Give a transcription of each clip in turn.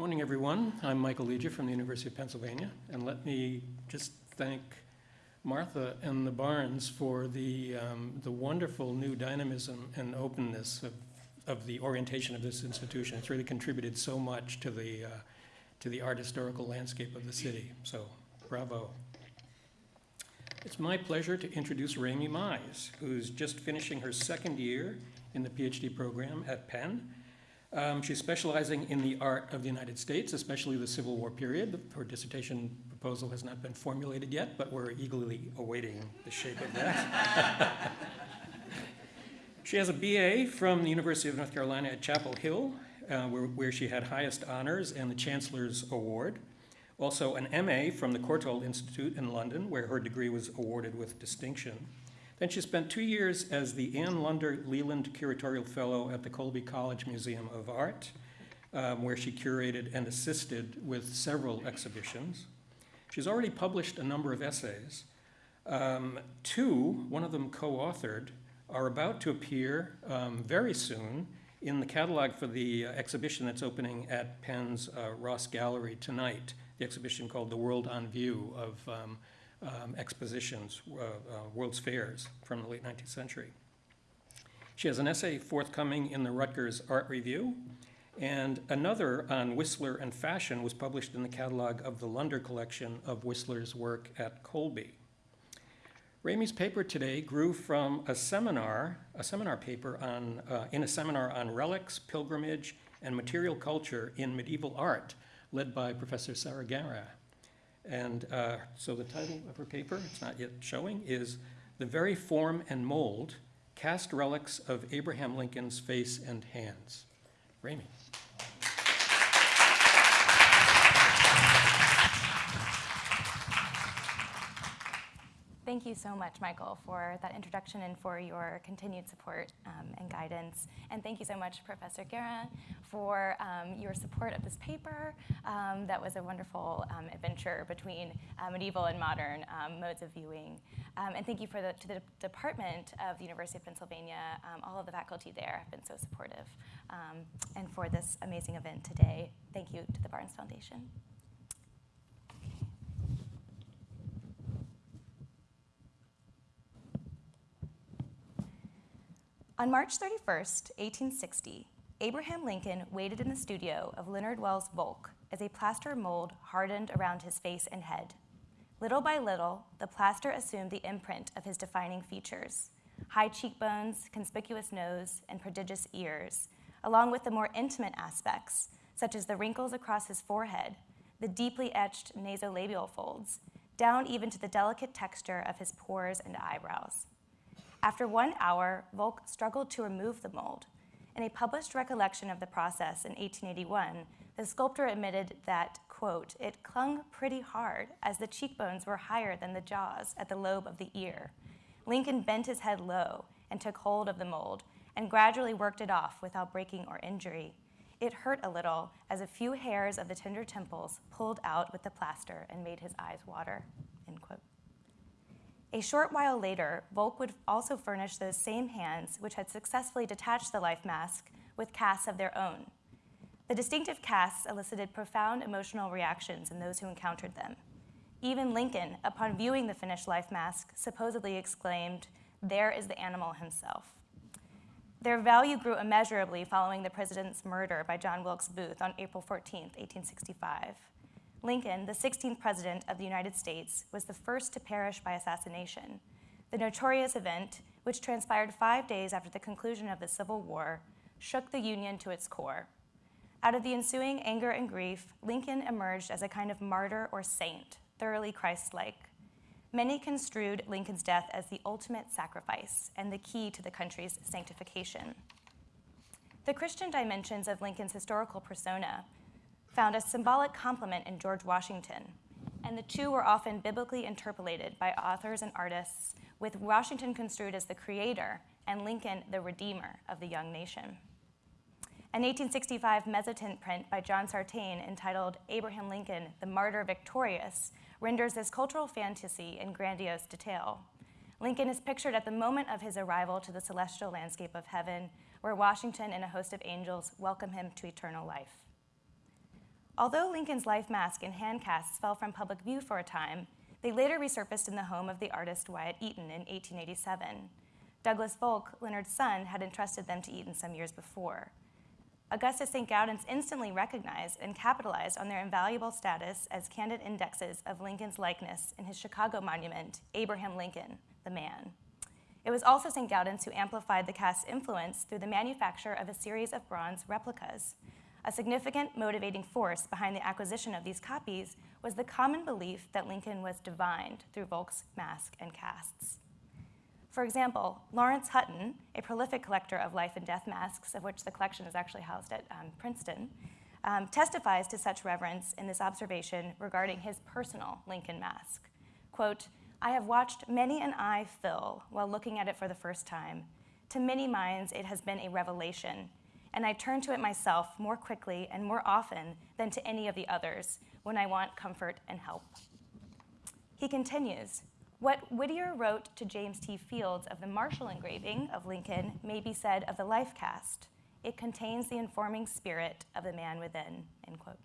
morning, everyone. I'm Michael Leja from the University of Pennsylvania, and let me just thank Martha and the Barnes for the, um, the wonderful new dynamism and openness of, of the orientation of this institution. It's really contributed so much to the, uh, to the art historical landscape of the city, so bravo. It's my pleasure to introduce Rami Mize, who's just finishing her second year in the PhD program at Penn. Um, she's specializing in the art of the United States, especially the Civil War period. Her dissertation proposal has not been formulated yet, but we're eagerly awaiting the shape of that. she has a BA from the University of North Carolina at Chapel Hill, uh, where, where she had highest honors and the Chancellor's Award. Also an MA from the Courtauld Institute in London, where her degree was awarded with distinction. Then she spent two years as the Anne Lunder Leland Curatorial Fellow at the Colby College Museum of Art, um, where she curated and assisted with several exhibitions. She's already published a number of essays. Um, two, one of them co-authored, are about to appear um, very soon in the catalog for the uh, exhibition that's opening at Penn's uh, Ross Gallery tonight, the exhibition called The World on View of um, um, expositions, uh, uh World's Fairs from the late 19th century. She has an essay forthcoming in the Rutgers Art Review, and another on Whistler and fashion was published in the catalog of the Lunder collection of Whistler's work at Colby. Rami's paper today grew from a seminar, a seminar paper on, uh, in a seminar on relics, pilgrimage, and material culture in medieval art, led by Professor Sarah Guérin. And uh, so the title of her paper, it's not yet showing, is The Very Form and Mold, Cast Relics of Abraham Lincoln's Face and Hands. Rami. Thank you so much, Michael, for that introduction and for your continued support um, and guidance. And thank you so much, Professor Guérin, for um, your support of this paper. Um, that was a wonderful um, adventure between uh, medieval and modern um, modes of viewing. Um, and thank you for the, to the Department of the University of Pennsylvania. all of the faculty there have been so supportive. and for this amazing event today, thank you to the Barnes Foundation. On March 31, 1860, Abraham Lincoln waited in the studio of Leonard Wells Volk as a plaster mold hardened around his face and head. Little by little, the plaster assumed the imprint of his defining features, high cheekbones, conspicuous nose, and prodigious ears, along with the more intimate aspects, such as the wrinkles across his forehead, the deeply etched nasolabial folds, down even to the delicate texture of his pores and eyebrows. After one hour, Volk struggled to remove the mold. In a published recollection of the process in 1881, the sculptor admitted that, quote, it clung pretty hard as the cheekbones were higher than the jaws at the lobe of the ear. Lincoln bent his head low and took hold of the mold and gradually worked it off without breaking or injury. It hurt a little as a few hairs of the tender temples pulled out with the plaster and made his eyes water. A short while later, Volk would also furnish those same hands which had successfully detached the life mask with casts of their own. The distinctive casts elicited profound emotional reactions in those who encountered them. Even Lincoln, upon viewing the finished life mask, supposedly exclaimed, there is the animal himself. Their value grew immeasurably following the president's murder by John Wilkes Booth on April 14, 1865. Lincoln, the 16th President of the United States, was the first to perish by assassination. The notorious event, which transpired five days after the conclusion of the Civil War, shook the Union to its core. Out of the ensuing anger and grief, Lincoln emerged as a kind of martyr or saint, thoroughly Christ-like. Many construed Lincoln's death as the ultimate sacrifice and the key to the country's sanctification. The Christian dimensions of Lincoln's historical persona found a symbolic complement in George Washington, and the two were often biblically interpolated by authors and artists, with Washington construed as the creator and Lincoln the redeemer of the young nation. An 1865 mezzotint print by John Sartain entitled Abraham Lincoln, the Martyr Victorious, renders this cultural fantasy in grandiose detail. Lincoln is pictured at the moment of his arrival to the celestial landscape of heaven, where Washington and a host of angels welcome him to eternal life. Although Lincoln's life mask and hand casts fell from public view for a time, they later resurfaced in the home of the artist Wyatt Eaton in 1887. Douglas Volk, Leonard's son, had entrusted them to Eaton some years before. Augustus St. Gaudens instantly recognized and capitalized on their invaluable status as candid indexes of Lincoln's likeness in his Chicago monument, Abraham Lincoln, the Man. It was also St. Gaudens who amplified the cast's influence through the manufacture of a series of bronze replicas. A significant motivating force behind the acquisition of these copies was the common belief that Lincoln was divined through Volk's mask and casts. For example, Laurence Hutton, a prolific collector of life and death masks, of which the collection is actually housed at um, Princeton, um, testifies to such reverence in this observation regarding his personal Lincoln mask. Quote, I have watched many an eye fill while looking at it for the first time. To many minds, it has been a revelation, and I turn to it myself more quickly and more often than to any of the others when I want comfort and help. He continues, what Whittier wrote to James T. Fields of the Marshall engraving of Lincoln may be said of the life cast. It contains the informing spirit of the man within, end quote.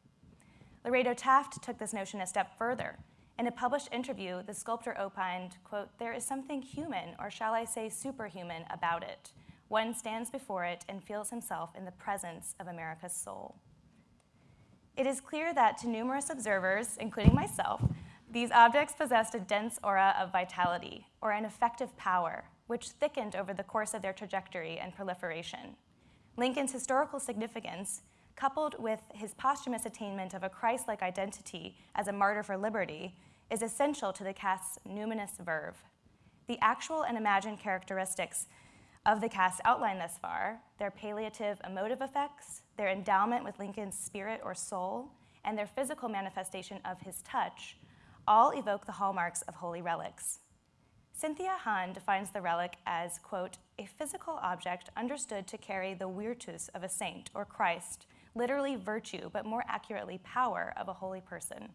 Lorado Taft took this notion a step further. In a published interview, the sculptor opined, quote, there is something human, or shall I say superhuman, about it. One stands before it and feels himself in the presence of America's soul. It is clear that to numerous observers, including myself, these objects possessed a dense aura of vitality, or an effective power, which thickened over the course of their trajectory and proliferation. Lincoln's historical significance, coupled with his posthumous attainment of a Christ-like identity as a martyr for liberty, is essential to the cast's numinous verve. The actual and imagined characteristics of the cast outlined thus far, their palliative emotive effects, their endowment with Lincoln's spirit or soul, and their physical manifestation of his touch, all evoke the hallmarks of holy relics. Cynthia Hahn defines the relic as, quote, a physical object understood to carry the virtus of a saint or Christ, literally virtue, but more accurately power of a holy person,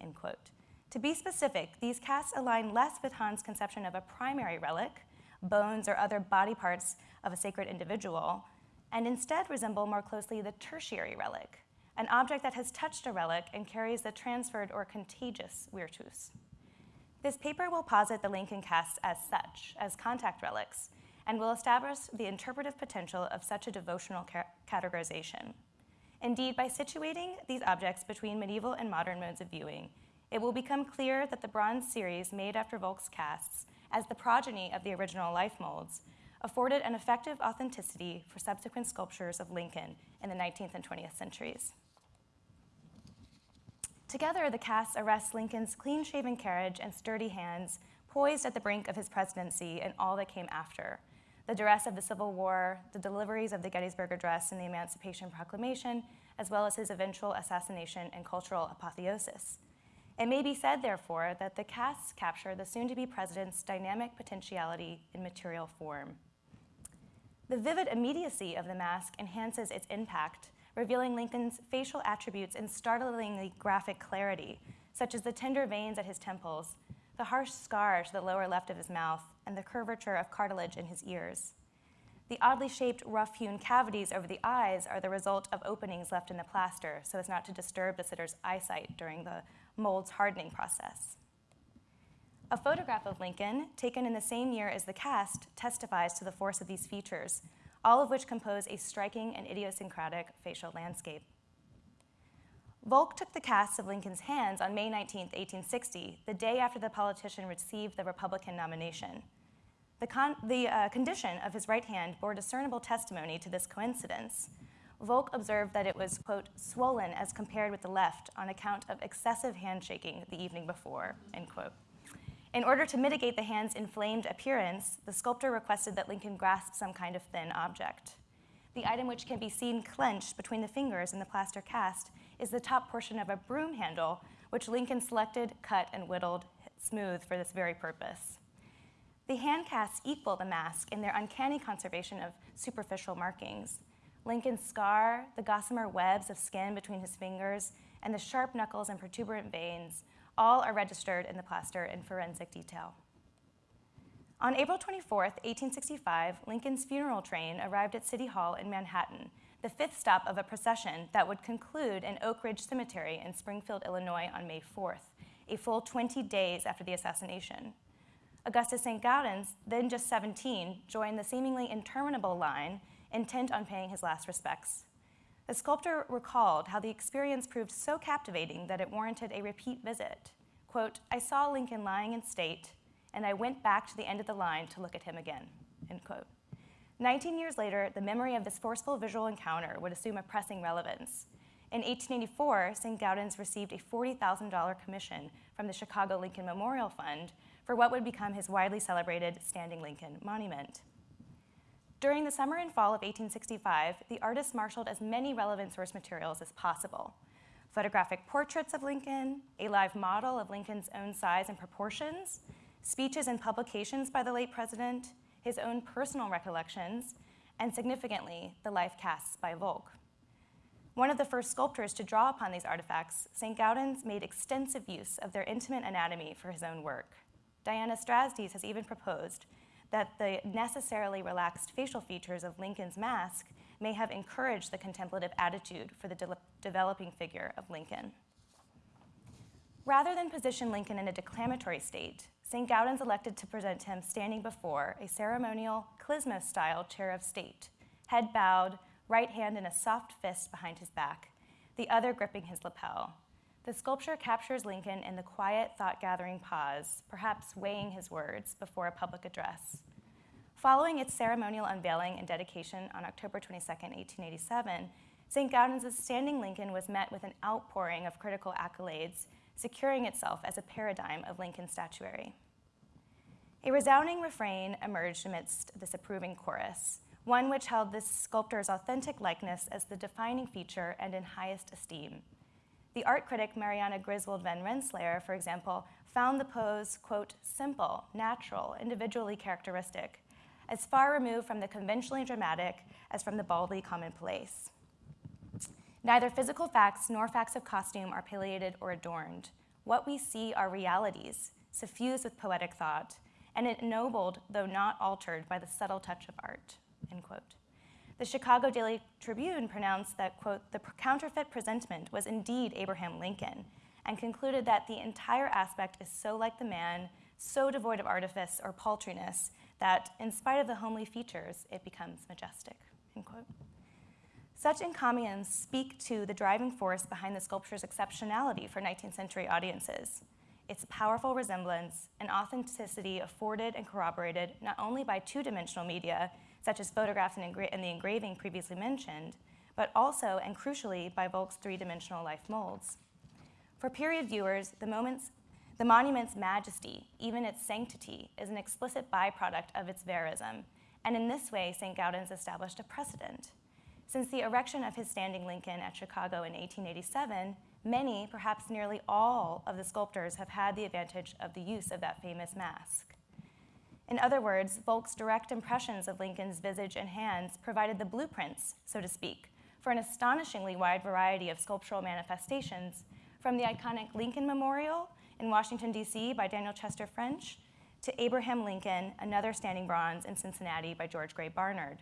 end quote. To be specific, these casts align less with Hahn's conception of a primary relic, bones or other body parts of a sacred individual, and instead resemble more closely the tertiary relic, an object that has touched a relic and carries the transferred or contagious virtus. This paper will posit the Lincoln casts as such, as contact relics, and will establish the interpretive potential of such a devotional ca categorization. Indeed, by situating these objects between medieval and modern modes of viewing, it will become clear that the bronze series made after Volk's casts, as the progeny of the original life molds, afforded an effective authenticity for subsequent sculptures of Lincoln in the 19th and 20th centuries. Together, the casts arrest Lincoln's clean-shaven carriage and sturdy hands, poised at the brink of his presidency and all that came after. The duress of the Civil War, the deliveries of the Gettysburg Address and the Emancipation Proclamation, as well as his eventual assassination and cultural apotheosis. It may be said, therefore, that the casts capture the soon-to-be president's dynamic potentiality in material form. The vivid immediacy of the mask enhances its impact revealing Lincoln's facial attributes in startlingly graphic clarity, such as the tender veins at his temples, the harsh scar to the lower left of his mouth, and the curvature of cartilage in his ears. The oddly shaped, rough-hewn cavities over the eyes are the result of openings left in the plaster so as not to disturb the sitter's eyesight during the mold's hardening process. A photograph of Lincoln, taken in the same year as the cast, testifies to the force of these features, all of which compose a striking and idiosyncratic facial landscape. Volk took the cast of Lincoln's hands on May 19, 1860, the day after the politician received the Republican nomination. The, con the uh, condition of his right hand bore discernible testimony to this coincidence. Volk observed that it was, quote, swollen as compared with the left on account of excessive handshaking the evening before, end quote. In order to mitigate the hand's inflamed appearance, the sculptor requested that Lincoln grasp some kind of thin object. The item which can be seen clenched between the fingers in the plaster cast is the top portion of a broom handle, which Lincoln selected, cut, and whittled smooth for this very purpose. The hand casts equal the mask in their uncanny conservation of superficial markings. Lincoln's scar, the gossamer webs of skin between his fingers, and the sharp knuckles and protuberant veins all are registered in the plaster in forensic detail. On April 24, 1865, Lincoln's funeral train arrived at City Hall in Manhattan, the fifth stop of a procession that would conclude in Oak Ridge Cemetery in Springfield, Illinois on May 4th, a full 20 days after the assassination. Augustus St. Gaudens, then just 17, joined the seemingly interminable line, intent on paying his last respects. The sculptor recalled how the experience proved so captivating that it warranted a repeat visit. Quote, I saw Lincoln lying in state, and I went back to the end of the line to look at him again, end quote. 19 years later, the memory of this forceful visual encounter would assume a pressing relevance. In 1884, St. Gaudens received a $40,000 commission from the Chicago Lincoln Memorial Fund for what would become his widely celebrated Standing Lincoln Monument. During the summer and fall of 1865, the artist marshaled as many relevant source materials as possible. Photographic portraits of Lincoln, a live model of Lincoln's own size and proportions, speeches and publications by the late president, his own personal recollections, and significantly, the life casts by Volk. One of the first sculptors to draw upon these artifacts, St. Gaudens made extensive use of their intimate anatomy for his own work. Diana Strazdes has even proposed that the necessarily relaxed facial features of Lincoln's mask may have encouraged the contemplative attitude for the de developing figure of Lincoln. Rather than position Lincoln in a declamatory state, St. Gaudens elected to present him standing before a ceremonial klismos style chair of state, head bowed, right hand in a soft fist behind his back, the other gripping his lapel. The sculpture captures Lincoln in the quiet, thought gathering pause, perhaps weighing his words before a public address. Following its ceremonial unveiling and dedication on October 22, 1887, St. Gaudens' Standing Lincoln was met with an outpouring of critical accolades securing itself as a paradigm of Lincoln statuary. A resounding refrain emerged amidst this approving chorus, one which held this sculptor's authentic likeness as the defining feature and in highest esteem. The art critic Mariana Griswold van Rensselaer, for example, found the pose, quote, simple, natural, individually characteristic, as far removed from the conventionally dramatic as from the baldly commonplace. Neither physical facts nor facts of costume are palliated or adorned. What we see are realities, suffused with poetic thought, and ennobled, though not altered, by the subtle touch of art, end quote. The Chicago Daily Tribune pronounced that, quote, the counterfeit presentment was indeed Abraham Lincoln, and concluded that the entire aspect is so like the man, so devoid of artifice or paltriness, that in spite of the homely features, it becomes majestic, end quote. Such encomiums speak to the driving force behind the sculpture's exceptionality for 19th century audiences. Its powerful resemblance and authenticity afforded and corroborated not only by two-dimensional media, such as photographs and, engra and, the engraving previously mentioned, but also, and crucially, by Volk's three-dimensional life molds. For period viewers, the, moments, the monument's majesty, even its sanctity, is an explicit byproduct of its verism, and in this way, St. Gaudens established a precedent. Since the erection of his standing Lincoln at Chicago in 1887, many, perhaps nearly all, of the sculptors have had the advantage of the use of that famous mask. In other words, Volk's direct impressions of Lincoln's visage and hands provided the blueprints, so to speak, for an astonishingly wide variety of sculptural manifestations, from the iconic Lincoln Memorial in Washington, D.C. by Daniel Chester French, to Abraham Lincoln, another standing bronze in Cincinnati by George Gray Barnard.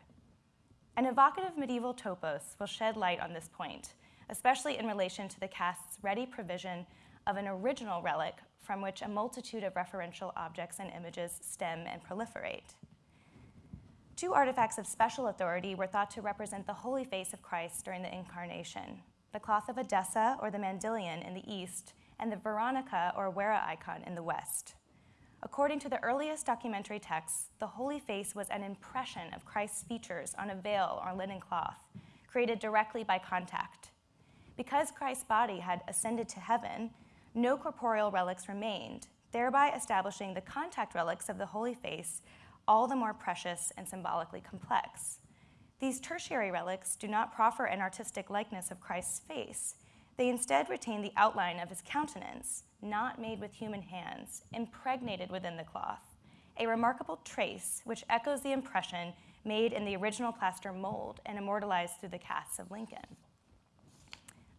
An evocative medieval topos will shed light on this point, especially in relation to the cast's ready provision of an original relic from which a multitude of referential objects and images stem and proliferate. Two artifacts of special authority were thought to represent the holy face of Christ during the Incarnation, the cloth of Edessa or the Mandylion in the east, and the Veronica or Vera icon in the west. According to the earliest documentary texts, the holy face was an impression of Christ's features on a veil or linen cloth, created directly by contact. Because Christ's body had ascended to heaven, no corporeal relics remained, thereby establishing the contact relics of the holy face all the more precious and symbolically complex. These tertiary relics do not proffer an artistic likeness of Christ's face. They instead retain the outline of his countenance, not made with human hands, impregnated within the cloth, a remarkable trace which echoes the impression made in the original plaster mold and immortalized through the casts of Lincoln.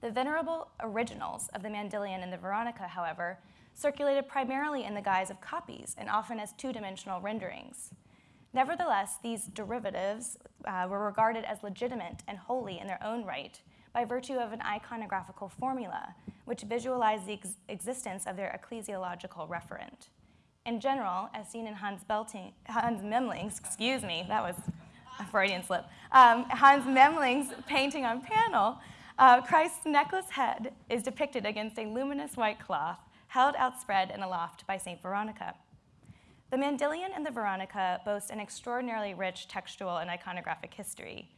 The venerable originals of the Mandylion and the Veronica, however, circulated primarily in the guise of copies and often as two-dimensional renderings. Nevertheless, these derivatives uh, were regarded as legitimate and holy in their own right by virtue of an iconographical formula which visualized the ex- existence of their ecclesiological referent. In general, as seen in Hans, Belting, Hans Memling's, excuse me, that was a Freudian slip, um, Hans Memling's painting on panel, uh, Christ's necklace head is depicted against a luminous white cloth held outspread and aloft by St. Veronica. The Mandylion and the Veronica boast an extraordinarily rich textual and iconographic history,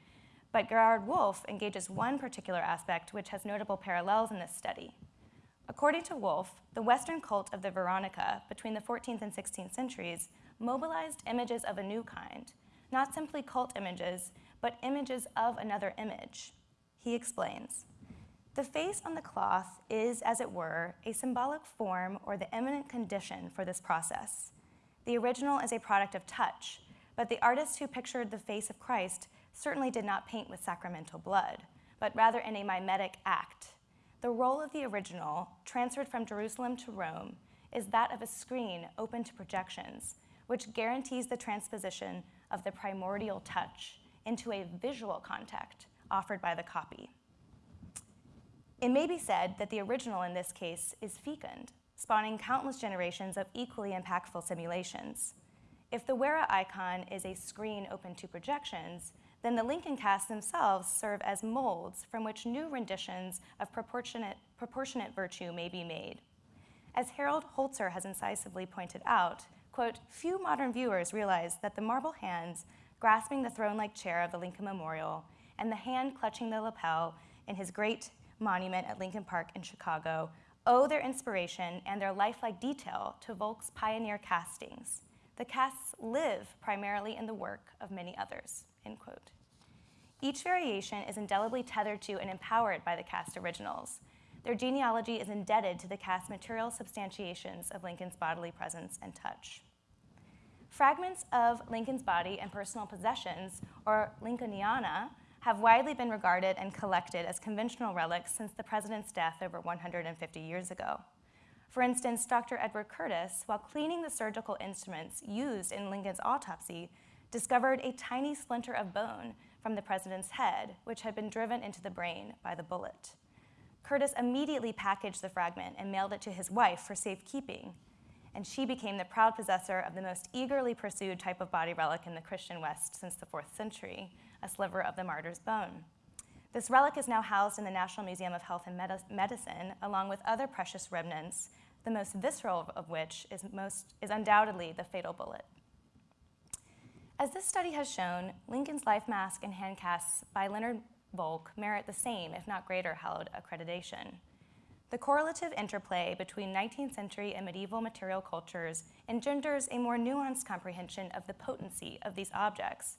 but Gerhard Wolf engages one particular aspect which has notable parallels in this study. According to Wolf, the Western cult of the Veronica between the 14th and 16th centuries mobilized images of a new kind, not simply cult images, but images of another image. He explains The face on the cloth is, as it were, a symbolic form or the eminent condition for this process. The original is a product of touch, but the artist who pictured the face of Christ certainly did not paint with sacramental blood, but rather in a mimetic act. The role of the original, transferred from Jerusalem to Rome, is that of a screen open to projections, which guarantees the transposition of the primordial touch into a visual contact offered by the copy. It may be said that the original in this case is fecund, spawning countless generations of equally impactful simulations. If the Vera icon is a screen open to projections, then the Lincoln casts themselves serve as molds from which new renditions of proportionate, proportionate virtue may be made. As Harold Holzer has incisively pointed out, quote, few modern viewers realize that the marble hands grasping the throne-like chair of the Lincoln Memorial and the hand clutching the lapel in his great monument at Lincoln Park in Chicago owe their inspiration and their lifelike detail to Volk's pioneer castings. The casts live primarily in the work of many others, end quote. Each variation is indelibly tethered to and empowered by the cast originals. Their genealogy is indebted to the cast material substantiations of Lincoln's bodily presence and touch. Fragments of Lincoln's body and personal possessions, or Lincolniana, have widely been regarded and collected as conventional relics since the president's death over 150 years ago. For instance, Dr. Edward Curtis, while cleaning the surgical instruments used in Lincoln's autopsy, discovered a tiny splinter of bone from the president's head, which had been driven into the brain by the bullet. Curtis immediately packaged the fragment and mailed it to his wife for safekeeping, and she became the proud possessor of the most eagerly pursued type of body relic in the Christian West since the fourth century, a sliver of the martyr's bone. This relic is now housed in the National Museum of Health and Medicine, along with other precious remnants, the most visceral of which is, most, is undoubtedly the fatal bullet. As this study has shown, Lincoln's life mask and hand casts by Leonard Volk merit the same, if not greater, hallowed accreditation. The correlative interplay between 19th century and medieval material cultures engenders a more nuanced comprehension of the potency of these objects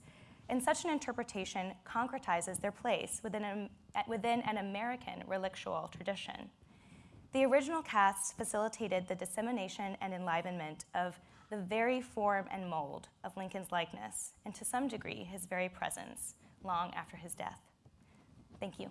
and such an interpretation concretizes their place within, a, within an American relictual tradition. The original casts facilitated the dissemination and enlivenment of the very form and mold of Lincoln's likeness, and to some degree, his very presence, long after his death. Thank you.